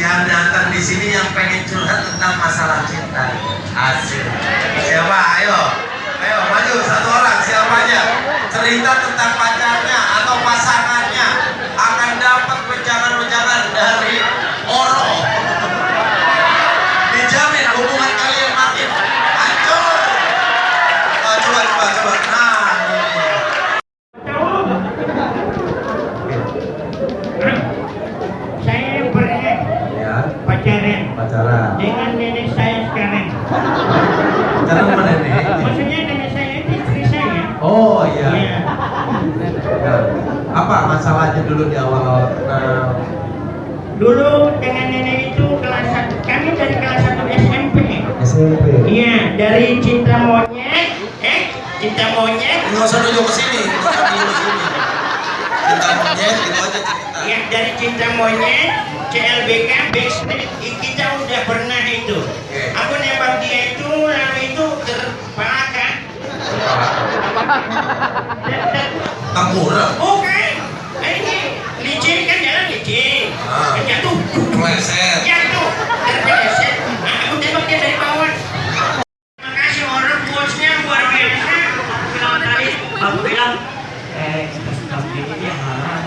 yang datang di sini yang pengen curhat tentang masalah cinta. Asik. Siapa? Ayo. Ayo maju satu orang siapa aja? Cerita tentang pacarnya atau pasangannya pacaran. dengan nenek saya sekarang. Pacaran sama nenek. Maksudnya nenek saya itu istri saya. Oh iya. Nah, apa masalahnya dulu di awal-awal kenal? Dulu dengan nenek itu kelas satu, kami dari kelas 1 SMP. SMP. Iya, dari cinta monyet, eh, cinta monyet, Nggak usah nunjuk ke sini. Cinta monyet gitu aja cerita. ya dari cinta monyet, CLBK, Backstreet, i- kita udah pernah itu. Oke. Aku nembak dia itu, lalu itu terpalakan. Tampura. Bukan, ini licin kan jalan licin, Ah. jatuh. Meleset. jatuh. Terpeleset nah, aku tembak dia dari bawah. Makasih orang bosnya luar biasa bilang tadi aku bilang eh kita sudah begini dia marah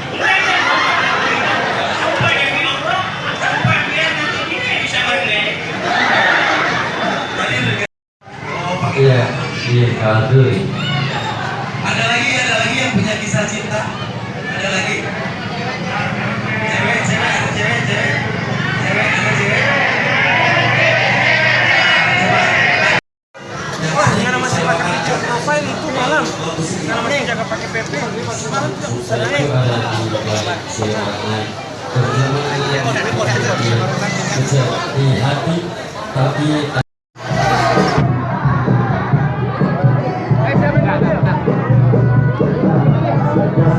sumpah demi punya kisah cinta? Ada lagi? Cewek, cewek, ada cewek, cewek. Cewek, ada cewek. Wah, gimana masih pakai picture profile itu malam? Namanya jaga pakai PP. Malam tidak usah naik. Di hati tapi